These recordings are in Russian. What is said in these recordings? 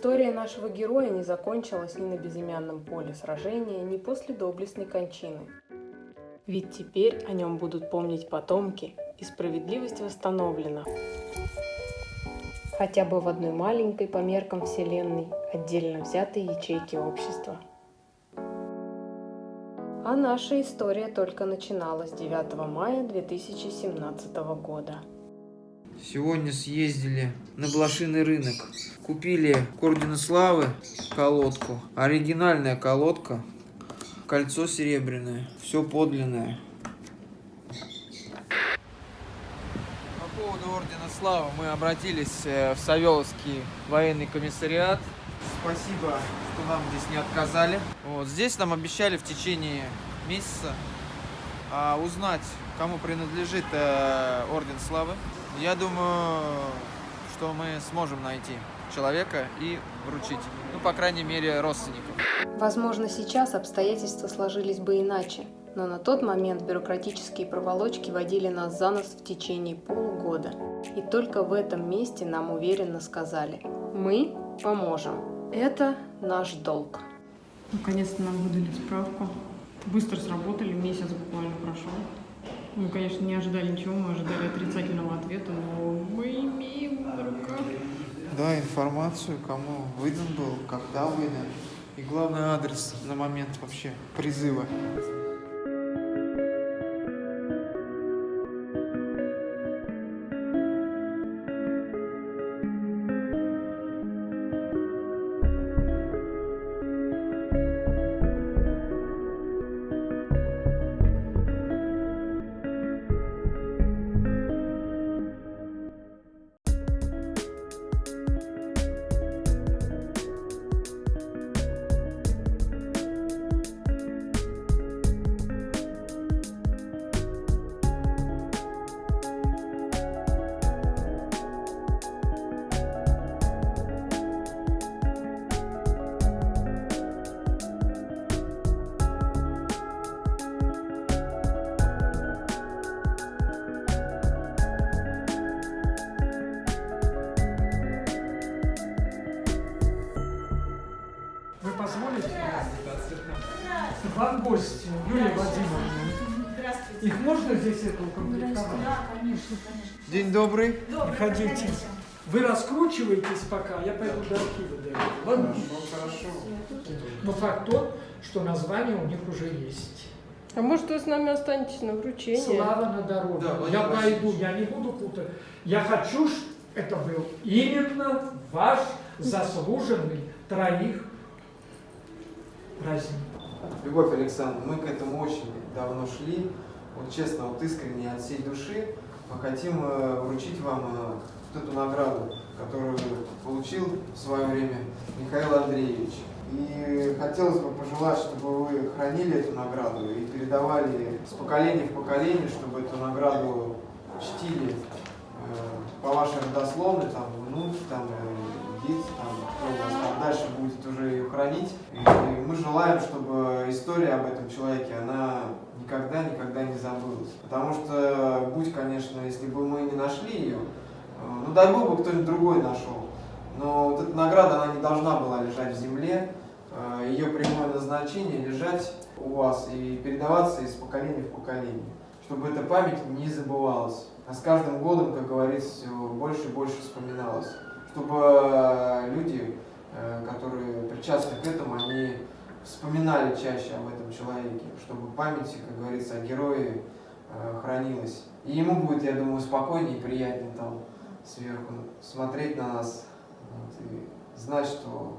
История нашего героя не закончилась ни на безымянном поле сражения, ни после доблестной кончины. Ведь теперь о нем будут помнить потомки, и справедливость восстановлена. Хотя бы в одной маленькой по меркам Вселенной отдельно взятой ячейки общества. А наша история только начиналась 9 мая 2017 года. Сегодня съездили на блошиный рынок. Купили к Ордену Славы колодку. Оригинальная колодка. Кольцо серебряное. Все подлинное. По поводу Ордена Славы мы обратились э, в Савеловский военный комиссариат. Спасибо, что нам здесь не отказали. Вот, здесь нам обещали в течение месяца а, узнать, кому принадлежит э, Орден Славы. Я думаю, что мы сможем найти человека и вручить. Ну, по крайней мере, родственникам. Возможно, сейчас обстоятельства сложились бы иначе, но на тот момент бюрократические проволочки водили нас за нос в течение полугода. И только в этом месте нам уверенно сказали «Мы поможем. Это наш долг». Наконец-то нам выдали справку. Быстро сработали, месяц буквально прошел. Мы, конечно, не ожидали ничего, мы ожидали отрицательного ответа, но мы имеем на руках. Да, информацию, кому выдан был, когда выдан. И главный адрес на момент вообще призыва. Здесь это укомплектовать? День добрый. Приходите. Вы раскручиваетесь пока, я пойду до архива дойду. Ладно? Но факт тот, что название у них уже есть. А может вы с нами останетесь на вручении? Слава на дороге. Да, я пойду, я не буду путать. Я хочу, чтобы это был именно ваш заслуженный троих праздник. Любовь Александровна, мы к этому очень давно шли. Вот честно, вот искренне от всей души мы хотим э, вручить вам э, вот эту награду, которую получил в свое время Михаил Андреевич. И хотелось бы пожелать, чтобы вы хранили эту награду и передавали с поколения в поколение, чтобы эту награду чтили э, по вашей родословной, там, внуки, там, дети, там, кто у вас там дальше будет уже ее хранить. И мы желаем, чтобы история об этом человеке, она никогда-никогда не забылась. Потому что, будь, конечно, если бы мы не нашли ее, э, ну дай бог бы кто-нибудь другой нашел. Но вот эта награда, она не должна была лежать в земле. Э, Ее прямое назначение лежать у вас и передаваться из поколения в поколение. Чтобы эта память не забывалась. А с каждым годом, как говорится, все больше и больше вспоминалось. Чтобы э, люди, э, которые причастны к этому, они вспоминали чаще об этом человеке. Чтобы память, как говорится, о герое э, хранилась. И ему будет, я думаю, спокойнее и приятнее там сверху смотреть на нас вот, и знать, что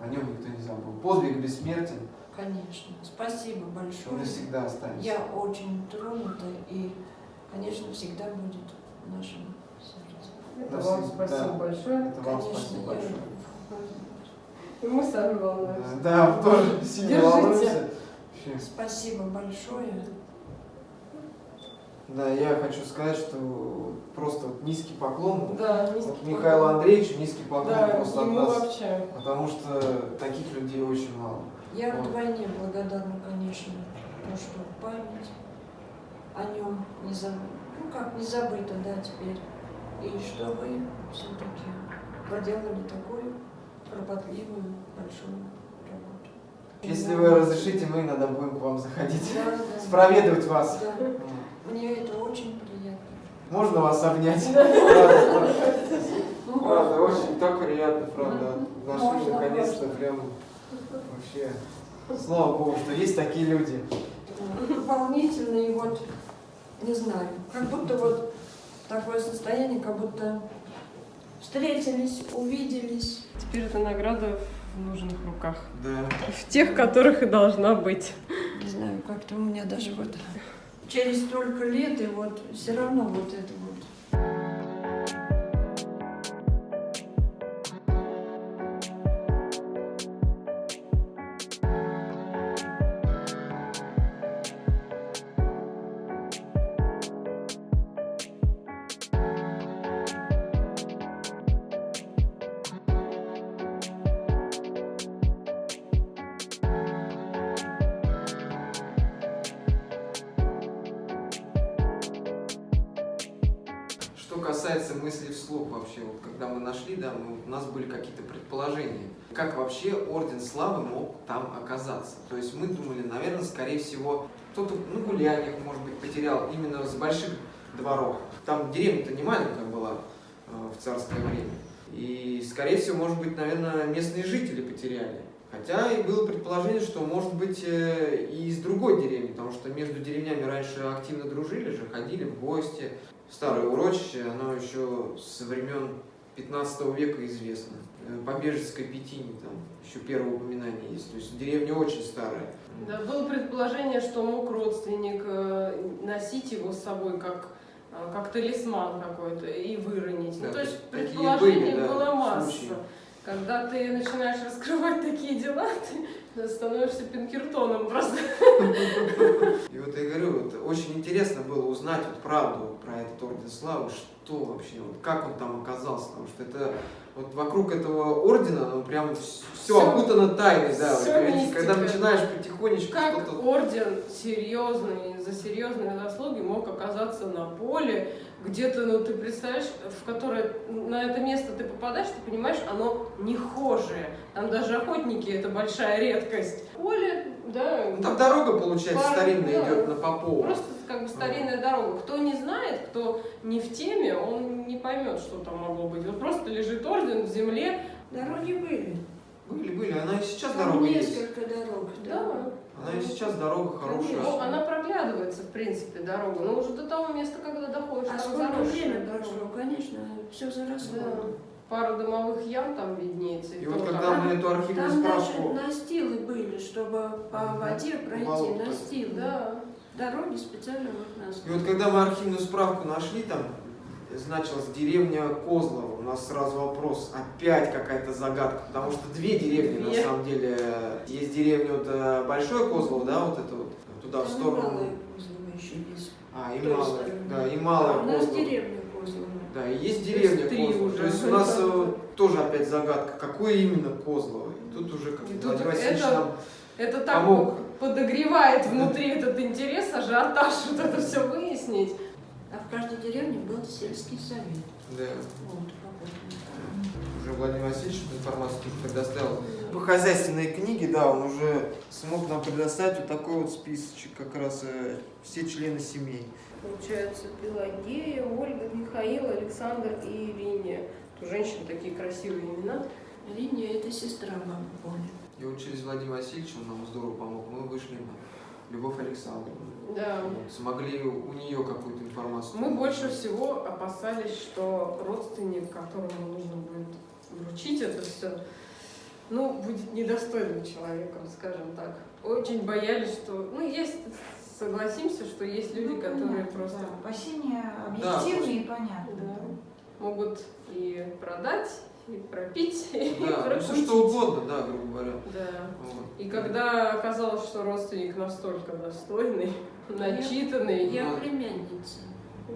о нем никто не забыл. Подвиг бессмертен, Конечно. Спасибо он большое. навсегда останется. Я очень тронута и, конечно, всегда будет в нашем сердце. Это Спасибо, вам спасибо да. большое. Это вам Конечно, спасибо я- большое. И мы сами волнуемся. Да, тоже сильно волнуемся. Спасибо большое. Да, я хочу сказать, что просто вот низкий поклон. Да, Вот низкий Михаилу поклон. Андреевичу низкий поклон Да, просто от нас. вообще. Потому что таких людей очень мало. Я Вот. вдвойне благодарна, конечно, то, что память о нем не заб... ну как не забыта, да, теперь. И что вы все-таки проделали такой кропотливую, большую работу. Если вы разрешите, мы иногда будем к вам заходить, Да, да. спроведывать вас. Да. Мне это очень приятно. Можно вас обнять? Правда, очень так приятно, правда. Нашли наконец-то прям вообще. Слава Богу, что есть такие люди. волнительно и вот, не знаю, как будто вот такое состояние, как будто встретились, увиделись. Теперь эта награда в нужных руках. Да. В тех, которых и должна быть. Не знаю, как-то у меня даже вот через столько лет, и вот все равно вот это вот. Что касается мыслей вслух вообще, вот когда мы нашли, да, мы, у нас были какие-то предположения, как вообще Орден Славы мог там оказаться. То есть мы думали, наверное, скорее всего, кто-то на гуляниях, может быть, потерял именно с больших дворов. Там деревня-то не маленькая была э, в царское время. И, скорее всего, может быть, наверное, местные жители потеряли. Хотя и было предположение, что может быть э, и из другой деревни, потому что между деревнями раньше активно дружили же, ходили в гости. Старое урочище, оно еще со времен 15 века известно. Э, По Бежецкой Петине там еще первое упоминание есть. То есть деревня очень старая. Да, было предположение, что мог родственник э, носить его с собой как, э, как талисман какой-то и выронить. Да, ну, то есть предположений были, да, было масса. случаи. Когда ты начинаешь раскрывать такие дела, ты становишься Пинкертоном просто. И вот я говорю, вот очень интересно было узнать вот правду про этот Орден Славы, что вообще, вот как он там оказался, потому что это вот вокруг этого ордена, ну прям все, Всё- окутано тайной, да. всё вот, мистика. когда начинаешь потихонечку Как орден серьезный, за серьезные заслуги мог оказаться на поле, где-то, ну ты представляешь, в которое на это место ты попадаешь, ты понимаешь, оно нехожее. Там даже охотники это большая редкость. Поле, да, Ну, там дорога, получается, Пара- старинная да. идет на Попова. Просто как бы старинная дорога. Кто не знает, кто не в теме, он не поймет, что там могло быть. Вот просто лежит орден в земле. Дороги были. Были, были, она и сейчас Там дорога есть. несколько дорог. Да. Она и сейчас дорога хорошая. Ну, она проглядывается, в принципе, дорога. Но уже до того места, когда доходишь, А там сколько заросшая время дорога. прошло, конечно, все заросло. Да. Пара домовых ям там виднеется. И вот только- когда мы эту архивную Там даже справку... настилы были, чтобы по воде пройти, Болото. настилы. Да. Дороги специально вот И настилы. вот когда мы архивную справку нашли, там значилась деревня Козлова, у нас сразу вопрос, опять какая-то загадка, потому что две деревни на Две. самом деле. Есть деревня вот э, Большое Козлово, да, вот это вот, туда в Там сторону. Малая Козлова еще есть. А, и Малая, да, и Малая у нас Козлова. деревня Козлова. Да, и есть деревня есть три Козлова. уже. То есть у нас э, тоже опять загадка, какое именно Козлово. И тут уже как Владимир Васильевич это- нам Это так Помог. подогревает внутри этот интерес, ажиотаж, вот это все выяснить. А в каждой деревне был сельский совет. да, Вот уже Владимир Васильевич эту информацию тоже предоставил. По хозяйственной книге, да, он уже смог нам предоставить вот такой вот списочек, как раз э, все члены семей. Получается, Пелагея, Ольга, Михаил, Александр и Ириния. У женщин такие красивые имена. Линия это сестра мамы Поли. И вот через Владимира Васильевича он нам здорово помог. Мы вышли на Любовь Александровну. Да. Смогли у нее какую-то информацию. Мы больше всего опасались, что родственник, которому нужно будет вручить это все, ну, будет недостойным человеком, скажем так. Очень боялись, что... Ну, есть, согласимся, что есть люди, Ну, которые понятно, просто да. Опасения Да, объективные и понятны. Да. могут и продать, и пропить, и Да, ну, все что угодно, да, грубо говоря. Да. Вот. И когда оказалось, что родственник настолько достойный, начитанный, Я Ну. племянница.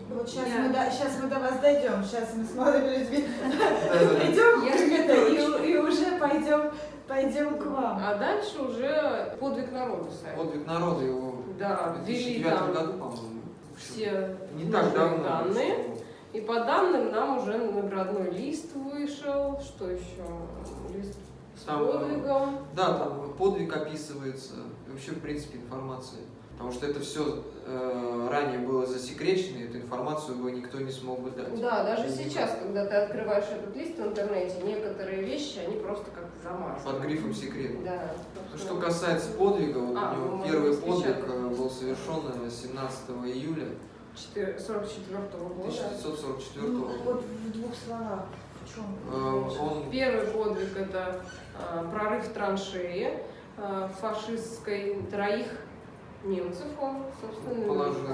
Вот сейчас Я- мы, до, сейчас мы до вас дойдем. Сейчас мы с молодыми людьми придем Я и, и уже пойдем, пойдем к вам. а дальше уже подвиг народа сайт. Подвиг народа его Да, в ввели 2009 там году, по-моему. все Не так давно. данные. И по данным нам уже наградной лист вышел. Что еще? Лист с Там, э, подвигом. Да, там подвиг описывается, вообще, в принципе, информация. Потому что это все ранее было засекречено, и эту информацию бы никто не смог бы дать. Да, даже И сейчас, когда ты открываешь этот лист в интернете, некоторые вещи, они просто как-то замазаны. Под грифом секрет. Да. Ну, Что касается подвига, вот А, у него можем первый подвиг э, был совершен э, 17 июля 44 года. 1944 Ну, года. вот в двух словах. В чем? Э, Он Первый подвиг это а, прорыв траншеи а, фашистской троих немцев он, собственно, Положил.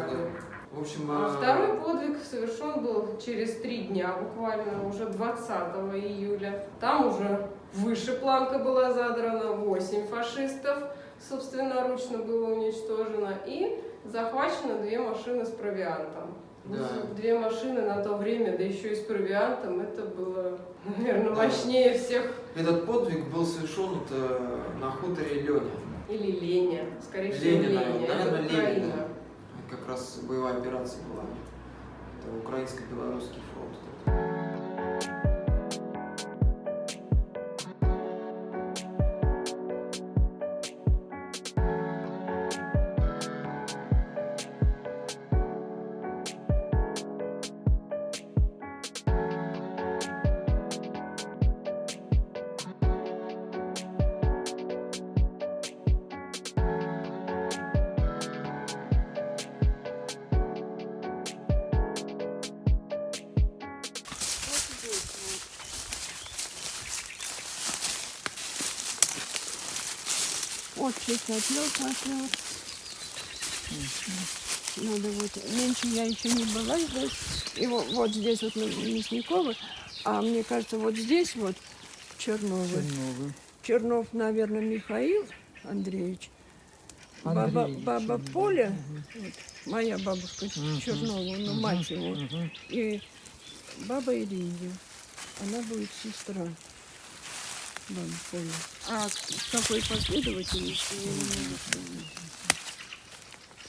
В общем, А э, второй подвиг совершен был через три дня, буквально уже 20 июля. Там уже выше планка была задрана, 8 фашистов собственноручно было уничтожено и захвачено две машины с провиантом. Да. Две машины на то время, да еще и с провиантом, это было, наверное, мощнее всех. этот подвиг был совершен э, на хуторе. Или Леня, скорее всего, Леня, Леня, наверное, это Украина. да. Как раз боевая операция была. Это украинско-белорусский фронт. Вот чесночок пошел. Надо вот, меньше я еще не была здесь. И вот, вот здесь вот на Мясниково, а мне кажется, вот здесь вот Черновы. Чернов, наверное, Михаил Андреевич. Баба, Андреевич, баба да. Поля, вот, моя бабушка Чернова, ну мать его, и баба Ирина, она будет сестра бабы Поли. А какой последовательности я не могу.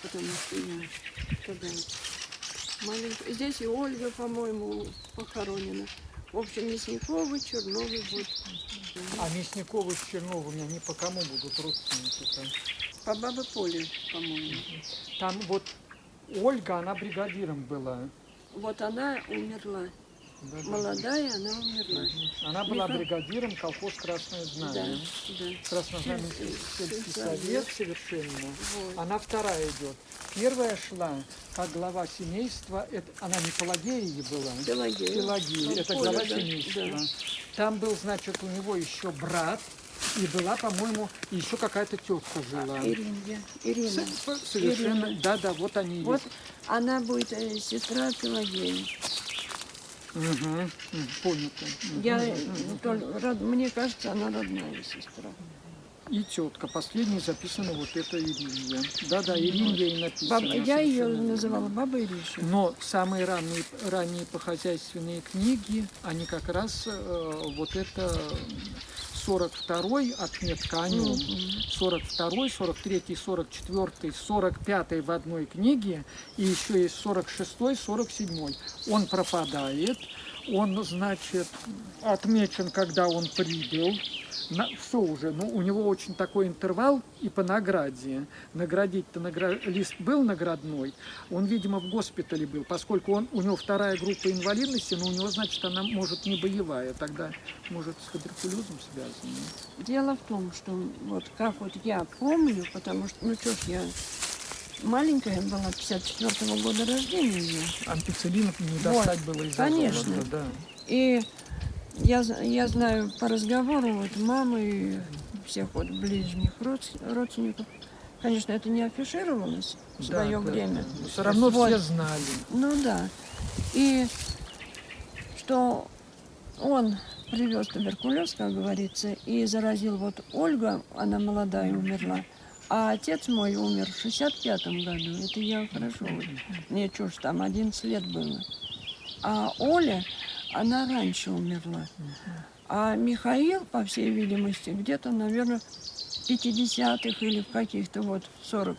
Потому что я тогда маленькая. Здесь и Ольга, по-моему, похоронена. В общем, Мясниковы, Черновы, вот. А Мясниковы с Черновыми, они по кому будут родственники-то? По бабе Поле, по-моему. Там вот Ольга, она бригадиром была. Вот она умерла. Да, да. Молодая, она умерла. Она была Миха- бригадиром колхоз Красное Да, Знамя. да. Краснознаменский Сельский совет. совершенно. Вот. Она вторая идет. Первая шла как глава семейства. Это, она не Пелагея была. Пелагея. Пелагея. Это глава да, семейства. да. Там был, значит, у него еще брат. И была, по-моему, еще какая-то тетка жила. Ирина. Ирина. Совершенно. Ирина. Да, да, вот они Вот есть. она будет э, сестра Пелагеи. Понято. Мгм. Я, род- мне кажется, она родная сестра. И тетка. Последней записана вот эта Иринья. Да-да, Иринья и написано. Баба, я ее совершенно. называла баба Ириша. Но самые ранние, ранние похозяйственные книги, они как раз э, вот это 42-й отметка о нем, 42-й, 43-й, 44-й, 45-й в одной книге, и еще есть 46-й, 47-й. Он пропадает, он, значит, отмечен, когда он прибыл, все уже, ну, у него очень такой интервал и по награде. Наградить-то награ- лист был наградной, он, видимо, в госпитале был, поскольку он, у него вторая группа инвалидности, но у него, значит, она может не боевая, тогда, может, с туберкулезом связана. Дело в том, что вот как вот я помню, потому что, ну что ж, я маленькая была, 54 года рождения я. Ампицилинов не достать было из конечно. золота, да. И я, я знаю по разговору вот мамы и всех вот ближних родс- родственников. Конечно, это не афишировалось в свое время. Все равно Вот. все знали. Ну да. И что он привез туберкулез, как говорится, и заразил вот Ольга, она молодая умерла, а отец мой умер в 65-м году. Это я хорошо. Мне ж там, 11 лет было. А Оля, она раньше умерла. А Михаил, по всей видимости, где-то, наверное, в 50-х или в каких-то вот 40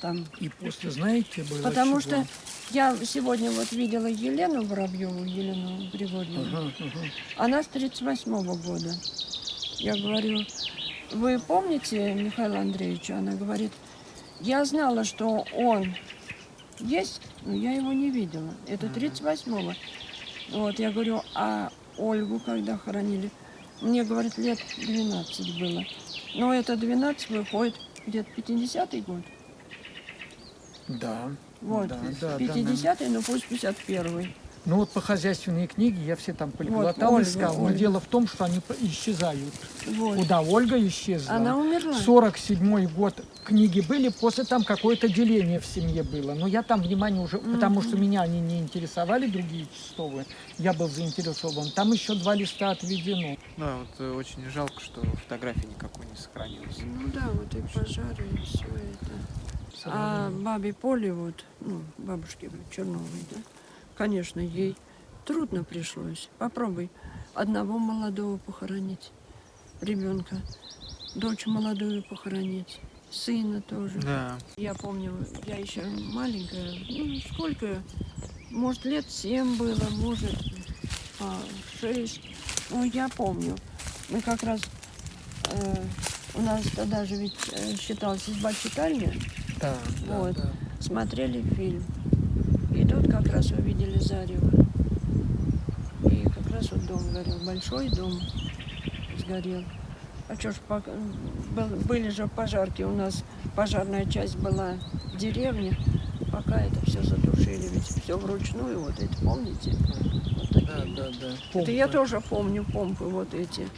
там И после, знаете, было Потому чего? что Я сегодня вот видела Елену Воробьеву, Елену Григорьевну. Ага, ага. Она с 38 года. Я говорю, вы помните Михаила Андреевича? Она говорит, я знала, что он есть, но я его не видела. Это 38-го. Вот, я говорю, а Ольгу когда хоронили? Мне, говорит, лет 12 было. Но это 12 выходит где-то 50-й год. Да. Вот, да, да, да, 50-й, ну пусть 51-й. Ну вот по хозяйственной книге я все там полиглотал, Ольга, искал. Но Ольга. дело в том, что они исчезают. Вот. Куда Ольга исчезла? Она умерла. 47 год книги были, после там какое-то деление в семье было. Но я там внимание уже, потому что меня они не интересовали, другие часовые, я был заинтересован. Там еще два листа отведено. Да, вот э, очень жалко, что фотографии никакой не сохранилось. Ну да, вот и пожары, и все это. А бабе Поле, вот, ну, бабушке Черновой, да, конечно, ей трудно пришлось. Попробуй одного молодого похоронить, ребенка, дочь молодую похоронить, сына тоже. Да. Я помню, я еще маленькая, ну, сколько, может, лет семь было, может, а, шесть. Ну, я помню. Мы как раз, э, у нас тогда же ведь э, считалась изба читальня, Да, да, Вот. да. смотрели фильм. Тут как раз увидели зарево. И как раз вот дом горел, большой дом сгорел. А что ж, были же пожарки, у нас пожарная часть была в деревне, пока это все затушили, ведь все вручную, вот эти, помните? Вот такие. Да, да, да. Это я Помпы. тоже помню помпы вот эти.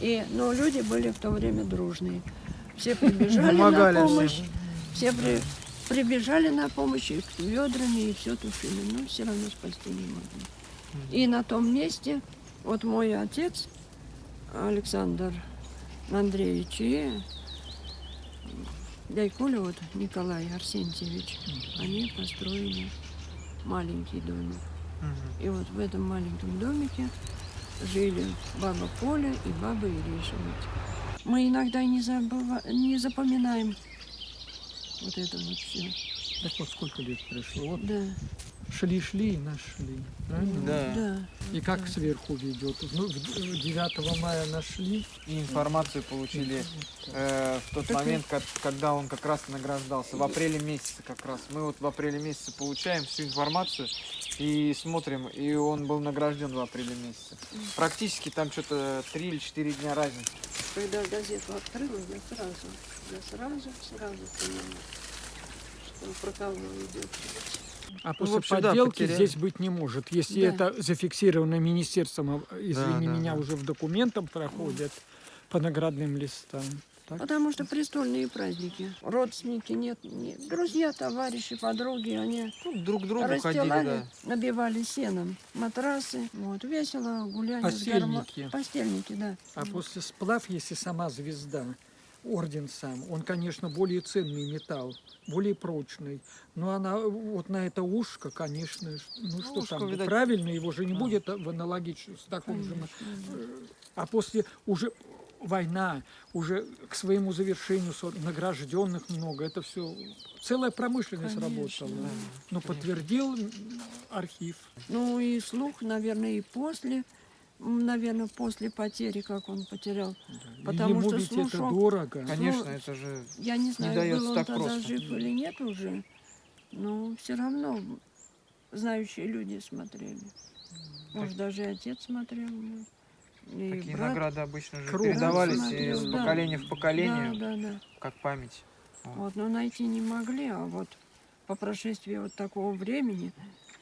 И, но люди были в то время дружные. Все прибежали на Помогали помощь. всем. Все при- прибежали на помощь и ведрами, и все тушили. Но все равно спасти не могли. И на том месте, вот мой отец, Александр Андреевич, и дядькуля вот Николай Арсентьевич, они построили маленький домик. И вот в этом маленьком домике жили баба Поля и баба Ириша. Мы иногда не, забыва... не запоминаем вот это вот все. Так вот сколько лет прошло. Вот Да, шли-шли и нашли. Правильно? Да. да. И как сверху ведет? Ну, в- 9 мая нашли. И информацию получили э, в тот Так момент, как- когда он как раз награждался, в апреле месяце как раз. Мы вот в апреле месяце получаем всю информацию и смотрим, и он был награжден в апреле месяце. Практически там что-то 3 или 4 дня разницы. Когда газету открыла, я сразу, я сразу, сразу поняла, что про кого идет. А Ну, после в общем, да, подделки потеряли. здесь быть не может. Если Да. это зафиксировано министерством, а, извини да, меня, да. уже в документах проходят по наградным листам. Так? Потому что престольные праздники. Родственники нет, нет. Друзья, товарищи, подруги, они Ну, друг другу ходили, расстилали, да. набивали сеном матрасы. Вот, весело, гармо- Постельники. Постельники, да. А после сплав, если сама звезда, орден сам, он, конечно, более ценный металл, более прочный. Но она вот на это ушко, конечно, ш- ну что ушко, там, видать, правильно, его же не да. будет в аналогичном, с таком же. Конечно, да. А после уже война, уже к своему завершению награжденных много, это все целая промышленность Конечно, работала. да. Но подтвердил архив. Ну и слух, наверное, и после, наверное, после потери, как он потерял. Потому Ему что ведь это слушок- дорого. Конечно, Ну, это же Я не знаю, дается был он так тогда просто. жив или нет уже, но все равно знающие люди смотрели. Может, даже и отец смотрел. ну, И такие брат. награды обычно же передавались смотрел, из да. поколения в поколение, Да, да, да. как память. Вот, но найти не могли, а вот по прошествии вот такого времени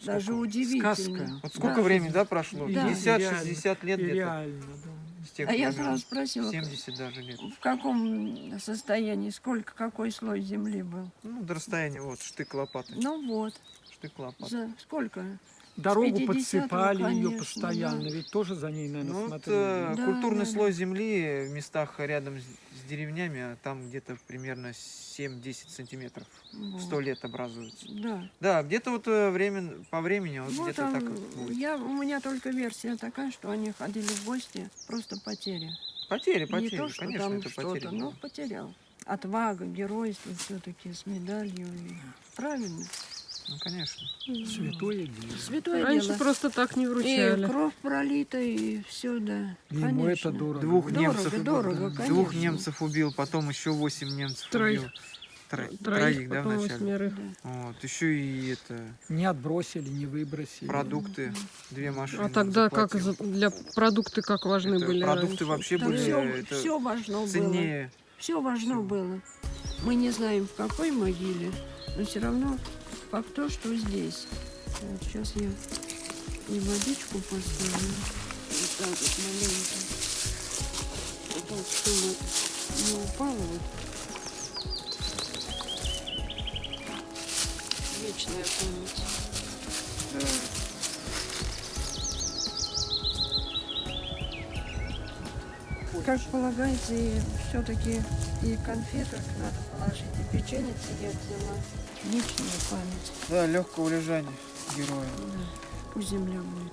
даже удивительно. Сказка. Вот сколько Да. времени, да, прошло? Да. 50-60 лет где-то. реально, да. С тех А я сразу спросила, 70 даже лет. в каком состоянии, сколько, какой слой земли был? Ну, до расстояния, вот, штык лопаты. Ну вот, Штык лопаты. за сколько? Дорогу 50-го, подсыпали ее конечно, постоянно, да. ведь тоже за ней, наверное, Ну, вот, смотрели. э, Да, культурный да, слой земли в местах рядом с, деревнями, а там где-то примерно 7-10 сантиметров. Вот. 100 лет образуется. Да. Да, где-то вот э, время, по времени вот, Вот где-то так вот будет. я, у меня только версия такая, что они ходили в гости, просто потери. Потери, потери, Не то, что конечно, там это что-то, потери. но были. потерял. Отвага, геройство все-таки с медалью. Правильно. Ну, конечно. Святое дело. Святое Раньше дело. просто так не И вручали. кровь пролита, и все, да. Ему это Конечно. дорого. Двух Дорого, немцев, дорого, двух конечно. немцев убил, потом еще восемь немцев Троих. убил. Тро- Троих, Троих, да, вначале? Вот, еще и это Не отбросили, не выбросили. продукты, две машины. А тогда как заплатил. за- для продукты как важны Это были продукты раньше? вообще Да были все, это все важно было. ценнее. Все важно было. Мы не знаем, в какой могиле, но все равно факт то, что здесь. Вот сейчас я и водичку поставлю. Вот так вот маленько. Так, чтобы не упало. Вот. Вечная память. Как полагается, и все-таки и конфеток надо положить, и печенье я взяла. Вечная память. Да, легкого лежания героя. Да. Пусть земля будет